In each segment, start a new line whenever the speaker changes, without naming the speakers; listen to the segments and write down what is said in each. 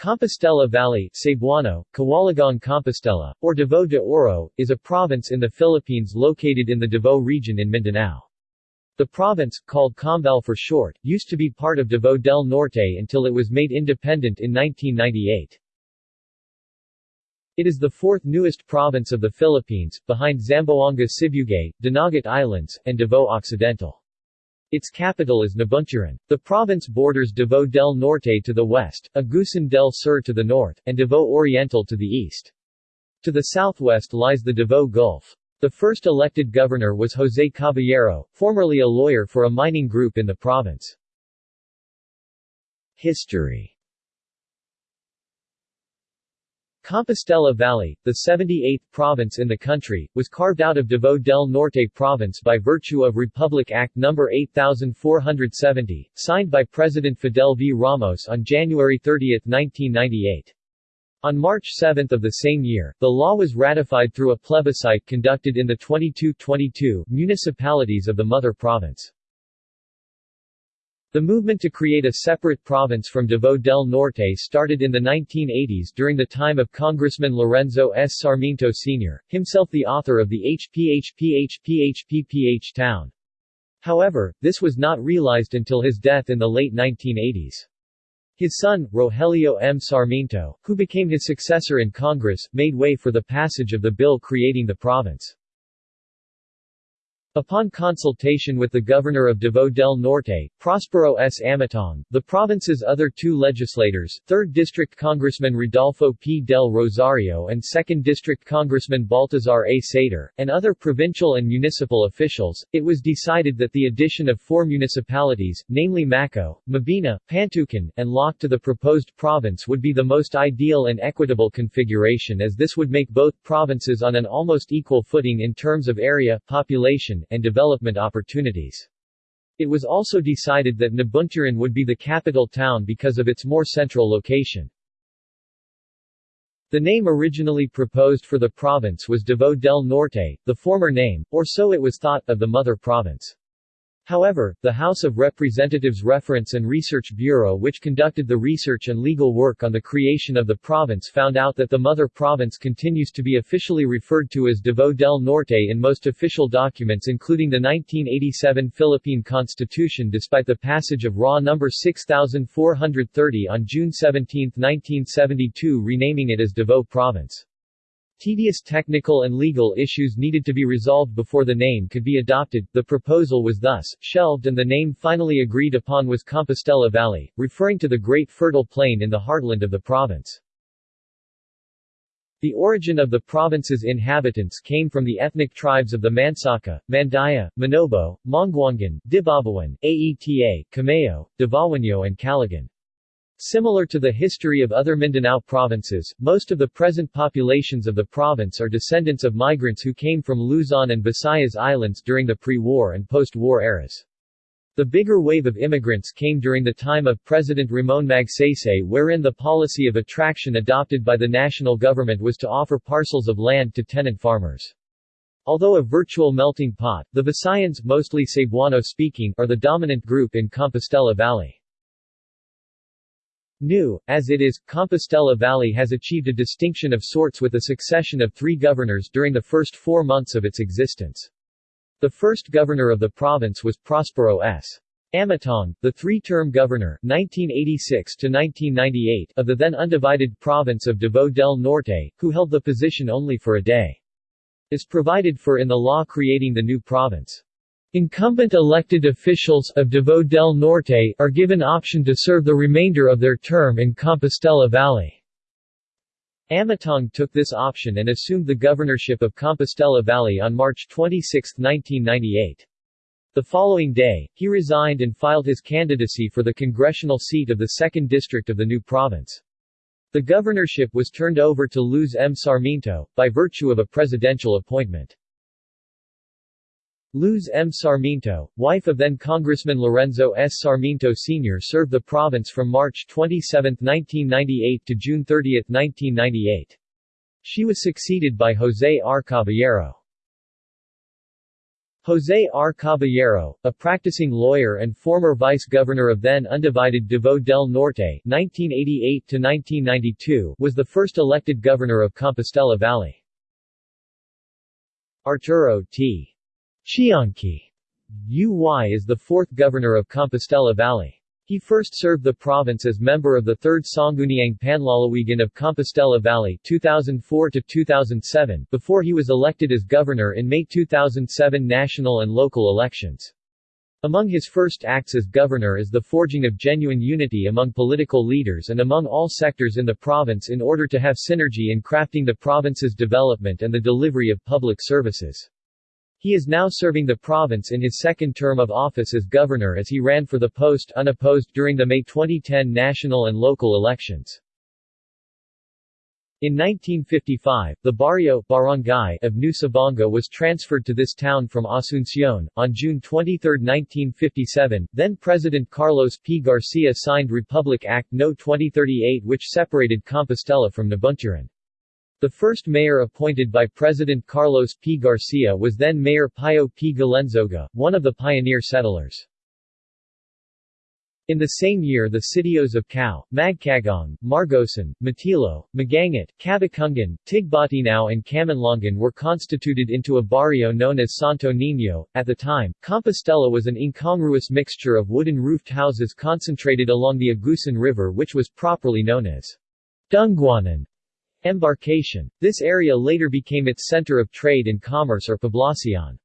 Compostela Valley Cebuano, Kawalagang Compostela, or Davao de Oro, is a province in the Philippines located in the Davao region in Mindanao. The province, called ComVal for short, used to be part of Davao del Norte until it was made independent in 1998. It is the fourth newest province of the Philippines, behind Zamboanga Sibugay, Dinagat Islands, and Davao Occidental. Its capital is Nabunturan. The province borders Davao del Norte to the west, Agusan del Sur to the north, and Davao Oriental to the east. To the southwest lies the Davao Gulf. The first elected governor was Jose Caballero, formerly a lawyer for a mining group in the province. History Compostela Valley, the 78th province in the country, was carved out of Davao del Norte province by virtue of Republic Act No. 8470, signed by President Fidel V. Ramos on January 30, 1998. On March 7 of the same year, the law was ratified through a plebiscite conducted in the 22-22 municipalities of the mother province. The movement to create a separate province from Davao del Norte started in the 1980s during the time of Congressman Lorenzo S. Sarmiento Sr., himself the author of the HPHPHPHPPH town. However, this was not realized until his death in the late 1980s. His son, Rogelio M. Sarmiento, who became his successor in Congress, made way for the passage of the bill creating the province. Upon consultation with the governor of Davao del Norte, Prospero S. Amatong, the province's other two legislators, 3rd District Congressman Rodolfo P. del Rosario and 2nd District Congressman Baltazar A. Sator, and other provincial and municipal officials, it was decided that the addition of four municipalities, namely Maco, Mabini, Pantukan, and Laak to the proposed province would be the most ideal and equitable configuration as this would make both provinces on an almost equal footing in terms of area, population, and development opportunities. It was also decided that Nabunturan would be the capital town because of its more central location. The name originally proposed for the province was Davao del Norte, the former name, or so it was thought, of the mother province. However, the House of Representatives Reference and Research Bureau which conducted the research and legal work on the creation of the province found out that the mother province continues to be officially referred to as Davao del Norte in most official documents including the 1987 Philippine Constitution despite the passage of RA No. 6430 on June 17, 1972 renaming it as Davao Province. Tedious technical and legal issues needed to be resolved before the name could be adopted, the proposal was thus, shelved and the name finally agreed upon was Compostela Valley, referring to the great fertile plain in the heartland of the province. The origin of the province's inhabitants came from the ethnic tribes of the Mansaka, Mandaya, Manobo, Mongguangan, Dibabawon, Aeta, Cameo, Davaoeño and Caligan. Similar to the history of other Mindanao provinces, most of the present populations of the province are descendants of migrants who came from Luzon and Visayas Islands during the pre-war and post-war eras. The bigger wave of immigrants came during the time of President Ramon Magsaysay wherein the policy of attraction adopted by the national government was to offer parcels of land to tenant farmers. Although a virtual melting pot, the Visayans, mostly Cebuano-speaking, are the dominant group in Compostela Valley. New, as it is, Compostela Valley has achieved a distinction of sorts with a succession of three governors during the first four months of its existence. The first governor of the province was Prospero S. Amatong, the three-term governor 1986 1998 of the then undivided province of Davao del Norte, who held the position only for a day. Is provided for in the law creating the new province. Incumbent elected officials of Davao del Norte are given option to serve the remainder of their term in Compostela Valley. Amatong took this option and assumed the governorship of Compostela Valley on March 26, 1998. The following day, he resigned and filed his candidacy for the congressional seat of the 2nd District of the new province. The governorship was turned over to Luz M. Sarmiento, by virtue of a presidential appointment. Luz M. Sarmiento, wife of then Congressman Lorenzo S. Sarmiento Sr. served the province from March 27, 1998 to June 30, 1998. She was succeeded by Jose R. Caballero. José R. Caballero, a practicing lawyer and former vice-governor of then undivided Davao del Norte (1988–1992), was the first elected governor of Compostela Valley. Arturo T. Chianqui UY is the fourth governor of Compostela Valley. He first served the province as member of the 3rd Sangguniang Panlalawigan of Compostela Valley 2004-2007 before he was elected as governor in May 2007 national and local elections. Among his first acts as governor is the forging of genuine unity among political leaders and among all sectors in the province in order to have synergy in crafting the province's development and the delivery of public services. He is now serving the province in his second term of office as governor as he ran for the post unopposed during the May 2010 national and local elections. In 1955, the barrio barangay of New Sabonga was transferred to this town from Asuncion. On June 23, 1957, then President Carlos P. Garcia signed Republic Act No. 2038 which separated Compostela from Nabunturan. The first mayor appointed by President Carlos P. Garcia was then Mayor Pio P. Galenzoga, one of the pioneer settlers. In the same year the sitios of Cau, Magcagong, Margosan, Matilo, Magangat, Cabakungan, Tigbatinao and Camanlongan were constituted into a barrio known as Santo Niño. At the time, Compostela was an incongruous mixture of wooden-roofed houses concentrated along the Agusan River which was properly known as Dungguanan, Embarkation. This area later became its center of trade and commerce or poblacion.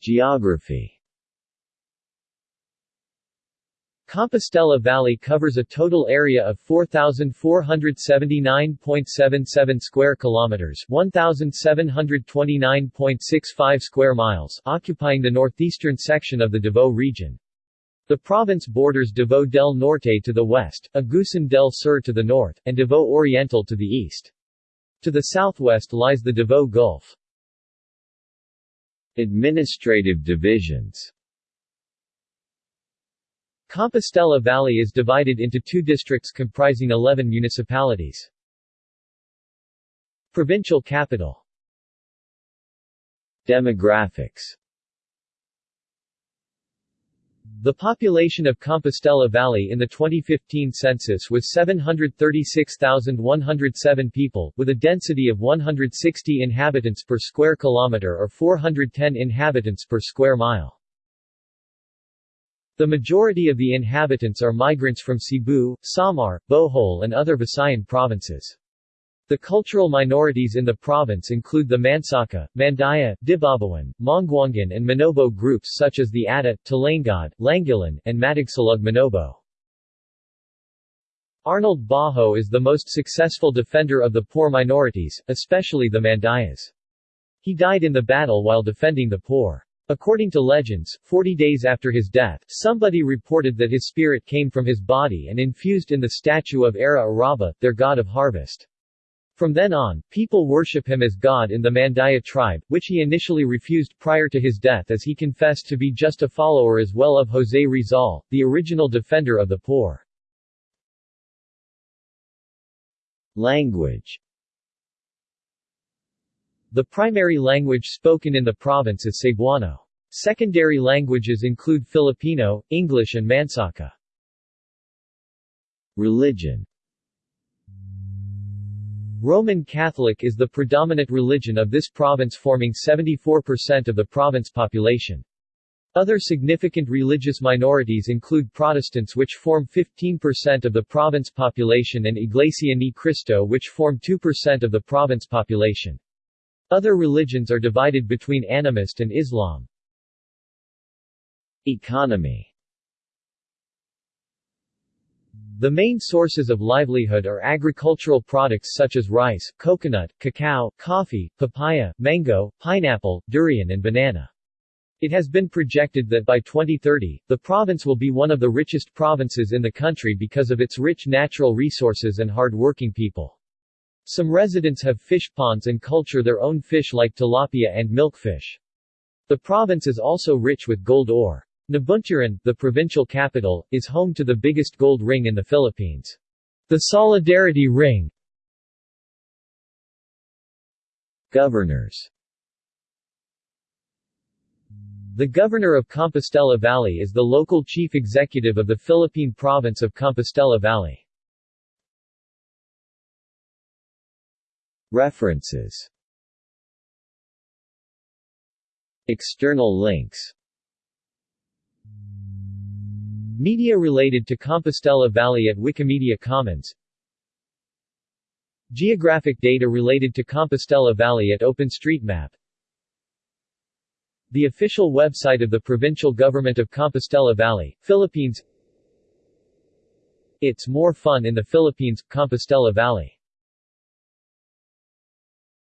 Geography Compostela Valley covers a total area of 4479.77 square kilometers, 1729.65 square miles, occupying the northeastern section of the Davao region. The province borders Davao del Norte to the west, Agusan del Sur to the north, and Davao Oriental to the east. To the southwest lies the Davao Gulf. Administrative divisions Compostela Valley is divided into two districts comprising 11 municipalities. Provincial capital Demographics the population of Compostela Valley in the 2015 census was 736,107 people, with a density of 160 inhabitants per square kilometer or 410 inhabitants per square mile. The majority of the inhabitants are migrants from Cebu, Samar, Bohol and other Visayan provinces. The cultural minorities in the province include the Mansaka, Mandaya, Dibabawon, Mongguangan and Manobo groups such as the Ata, Talangad, Langilan, and Matigsalug Manobo. Arnold Bajo is the most successful defender of the poor minorities, especially the Mandayas. He died in the battle while defending the poor. According to legends, 40 days after his death, somebody reported that his spirit came from his body and infused in the statue of Ara Araba, their god of harvest. From then on, people worship him as god in the Mandaya tribe, which he initially refused prior to his death as he confessed to be just a follower as well of José Rizal, the original defender of the poor. Language The primary language spoken in the province is Cebuano. Secondary languages include Filipino, English and Mansaka. Religion Roman Catholic is the predominant religion of this province forming 74% of the province population. Other significant religious minorities include Protestants which form 15% of the province population and Iglesia Ni Cristo which form 2% of the province population. Other religions are divided between animist and Islam. Economy the main sources of livelihood are agricultural products such as rice, coconut, cacao, coffee, papaya, mango, pineapple, durian and banana. It has been projected that by 2030, the province will be one of the richest provinces in the country because of its rich natural resources and hard-working people. Some residents have fish ponds and culture their own fish like tilapia and milkfish. The province is also rich with gold ore. Nabunturan, the provincial capital, is home to the biggest gold ring in the Philippines. The Solidarity Ring Governors The Governor of Compostela Valley is the local chief executive of the Philippine province of Compostela Valley. References External links Media related to Compostela Valley at Wikimedia Commons. Geographic data related to Compostela Valley at OpenStreetMap. The official website of the Provincial Government of Compostela Valley, Philippines. It's more fun in the Philippines, Compostela Valley